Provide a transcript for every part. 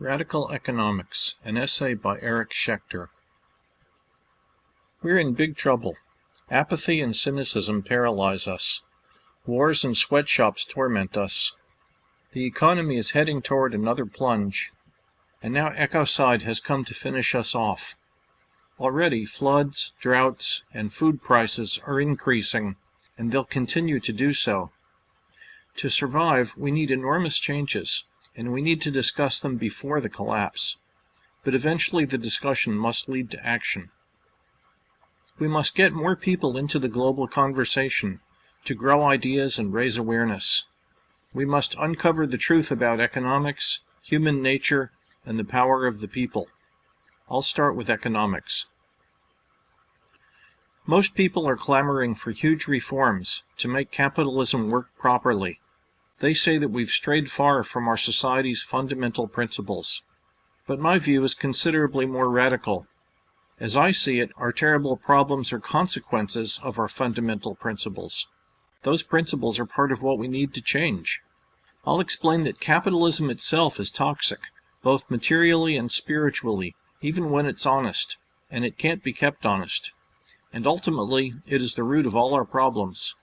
Radical Economics, an essay by Eric Schechter. We're in big trouble. Apathy and cynicism paralyze us. Wars and sweatshops torment us. The economy is heading toward another plunge. And now ecocide has come to finish us off. Already floods, droughts, and food prices are increasing, and they'll continue to do so. To survive, we need enormous changes, and we need to discuss them before the collapse. But eventually the discussion must lead to action. We must get more people into the global conversation to grow ideas and raise awareness. We must uncover the truth about economics, human nature, and the power of the people. I'll start with economics. Most people are clamoring for huge reforms to make capitalism work properly. They say that we've strayed far from our society's fundamental principles. But my view is considerably more radical. As I see it, our terrible problems are consequences of our fundamental principles. Those principles are part of what we need to change. I'll explain that capitalism itself is toxic, both materially and spiritually, even when it's honest, and it can't be kept honest. And ultimately, it is the root of all our problems.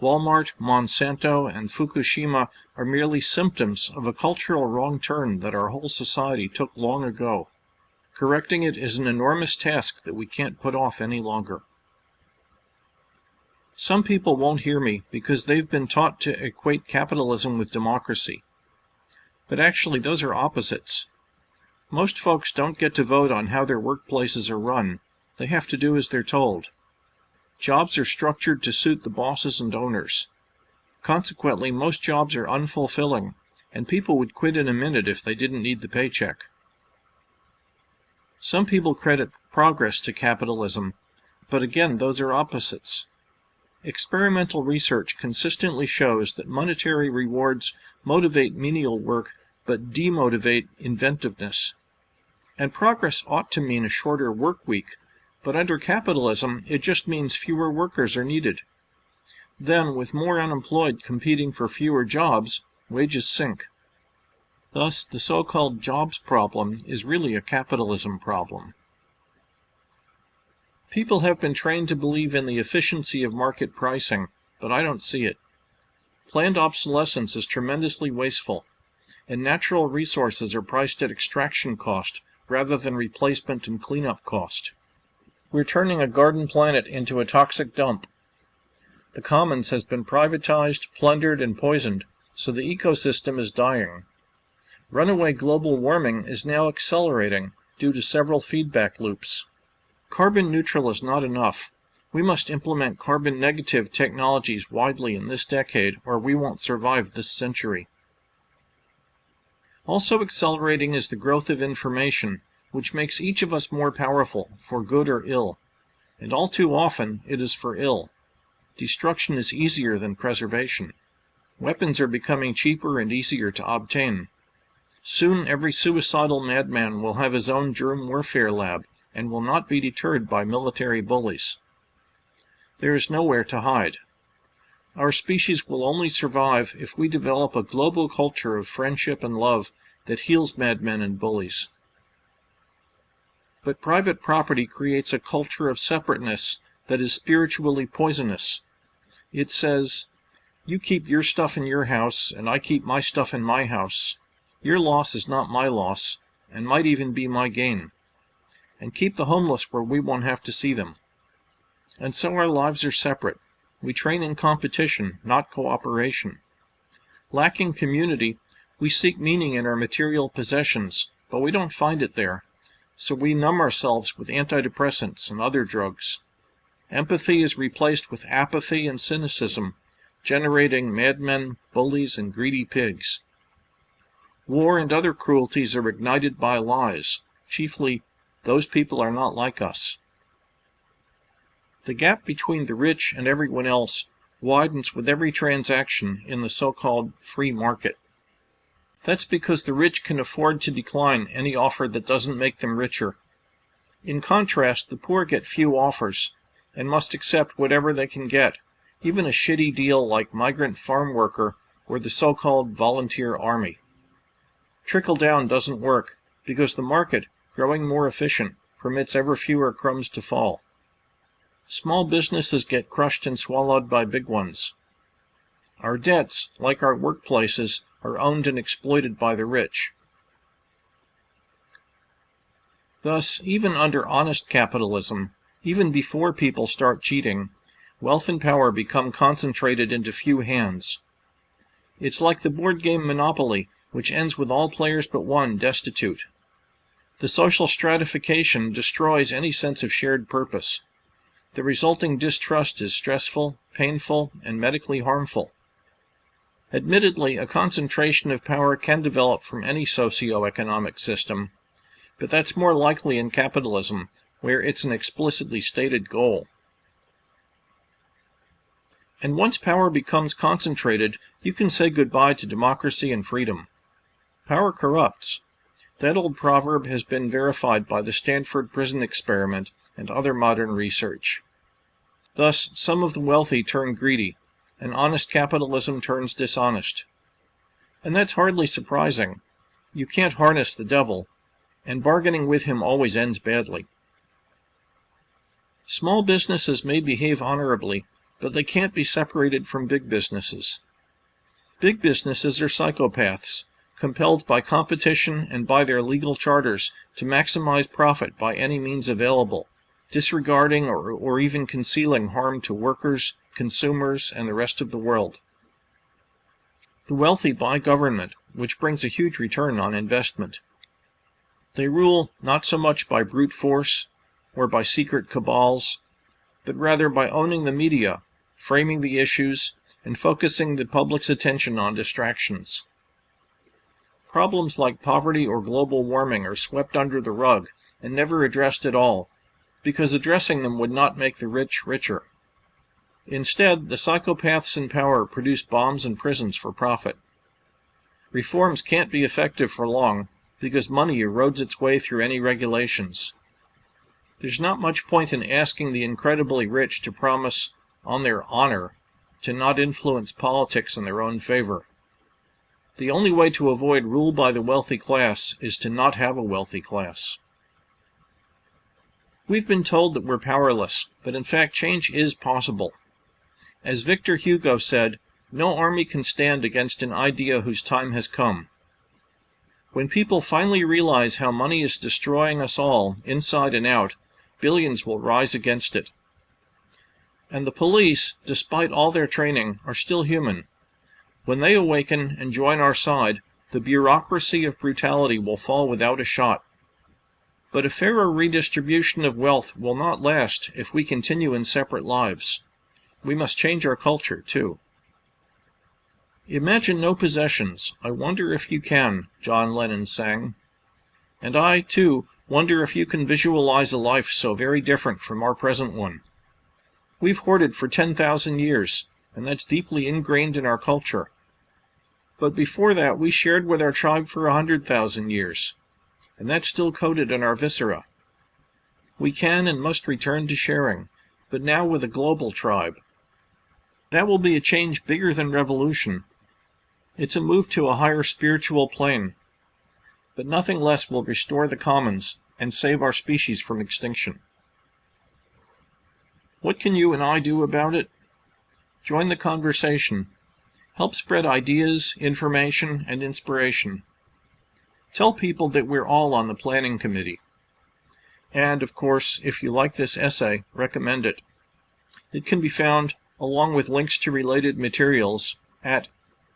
Walmart, Monsanto, and Fukushima are merely symptoms of a cultural wrong turn that our whole society took long ago. Correcting it is an enormous task that we can't put off any longer. Some people won't hear me because they've been taught to equate capitalism with democracy. But actually, those are opposites. Most folks don't get to vote on how their workplaces are run. They have to do as they're told. Jobs are structured to suit the bosses and owners. Consequently, most jobs are unfulfilling, and people would quit in a minute if they didn't need the paycheck. Some people credit progress to capitalism, but again, those are opposites. Experimental research consistently shows that monetary rewards motivate menial work but demotivate inventiveness. And progress ought to mean a shorter work week but under capitalism, it just means fewer workers are needed. Then, with more unemployed competing for fewer jobs, wages sink. Thus, the so-called jobs problem is really a capitalism problem. People have been trained to believe in the efficiency of market pricing, but I don't see it. Planned obsolescence is tremendously wasteful, and natural resources are priced at extraction cost rather than replacement and cleanup cost. We're turning a garden planet into a toxic dump. The commons has been privatized, plundered, and poisoned, so the ecosystem is dying. Runaway global warming is now accelerating due to several feedback loops. Carbon neutral is not enough. We must implement carbon negative technologies widely in this decade or we won't survive this century. Also accelerating is the growth of information which makes each of us more powerful, for good or ill. And all too often it is for ill. Destruction is easier than preservation. Weapons are becoming cheaper and easier to obtain. Soon every suicidal madman will have his own germ warfare lab and will not be deterred by military bullies. There is nowhere to hide. Our species will only survive if we develop a global culture of friendship and love that heals madmen and bullies. But private property creates a culture of separateness that is spiritually poisonous. It says, you keep your stuff in your house, and I keep my stuff in my house. Your loss is not my loss, and might even be my gain. And keep the homeless where we won't have to see them. And so our lives are separate. We train in competition, not cooperation. Lacking community, we seek meaning in our material possessions, but we don't find it there so we numb ourselves with antidepressants and other drugs. Empathy is replaced with apathy and cynicism, generating madmen, bullies, and greedy pigs. War and other cruelties are ignited by lies, chiefly, those people are not like us. The gap between the rich and everyone else widens with every transaction in the so-called free market. That's because the rich can afford to decline any offer that doesn't make them richer. In contrast, the poor get few offers and must accept whatever they can get, even a shitty deal like migrant farm worker or the so-called volunteer army. Trickle down doesn't work because the market, growing more efficient, permits ever fewer crumbs to fall. Small businesses get crushed and swallowed by big ones. Our debts, like our workplaces, are owned and exploited by the rich. Thus, even under honest capitalism, even before people start cheating, wealth and power become concentrated into few hands. It's like the board game Monopoly, which ends with all players but one destitute. The social stratification destroys any sense of shared purpose. The resulting distrust is stressful, painful, and medically harmful. Admittedly, a concentration of power can develop from any socio-economic system, but that's more likely in capitalism, where it's an explicitly stated goal. And once power becomes concentrated, you can say goodbye to democracy and freedom. Power corrupts. That old proverb has been verified by the Stanford Prison Experiment and other modern research. Thus, some of the wealthy turn greedy, and honest capitalism turns dishonest. And that's hardly surprising. You can't harness the devil, and bargaining with him always ends badly. Small businesses may behave honorably, but they can't be separated from big businesses. Big businesses are psychopaths, compelled by competition and by their legal charters to maximize profit by any means available, disregarding or, or even concealing harm to workers, consumers, and the rest of the world. The wealthy buy government, which brings a huge return on investment. They rule not so much by brute force or by secret cabals, but rather by owning the media, framing the issues, and focusing the public's attention on distractions. Problems like poverty or global warming are swept under the rug and never addressed at all, because addressing them would not make the rich richer. Instead, the psychopaths in power produce bombs and prisons for profit. Reforms can't be effective for long because money erodes its way through any regulations. There's not much point in asking the incredibly rich to promise, on their honor, to not influence politics in their own favor. The only way to avoid rule by the wealthy class is to not have a wealthy class. We've been told that we're powerless, but in fact change is possible. As Victor Hugo said, no army can stand against an idea whose time has come. When people finally realize how money is destroying us all, inside and out, billions will rise against it. And the police, despite all their training, are still human. When they awaken and join our side, the bureaucracy of brutality will fall without a shot. But a fairer redistribution of wealth will not last if we continue in separate lives. We must change our culture, too. Imagine no possessions. I wonder if you can, John Lennon sang. And I, too, wonder if you can visualize a life so very different from our present one. We've hoarded for 10,000 years, and that's deeply ingrained in our culture. But before that, we shared with our tribe for a 100,000 years, and that's still coded in our viscera. We can and must return to sharing, but now with a global tribe. That will be a change bigger than revolution, it's a move to a higher spiritual plane. But nothing less will restore the commons and save our species from extinction. What can you and I do about it? Join the conversation. Help spread ideas, information, and inspiration. Tell people that we're all on the planning committee. And, of course, if you like this essay, recommend it. It can be found, along with links to related materials, at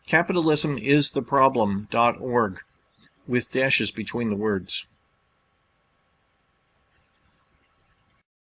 capitalismistheproblem.org with dashes between the words.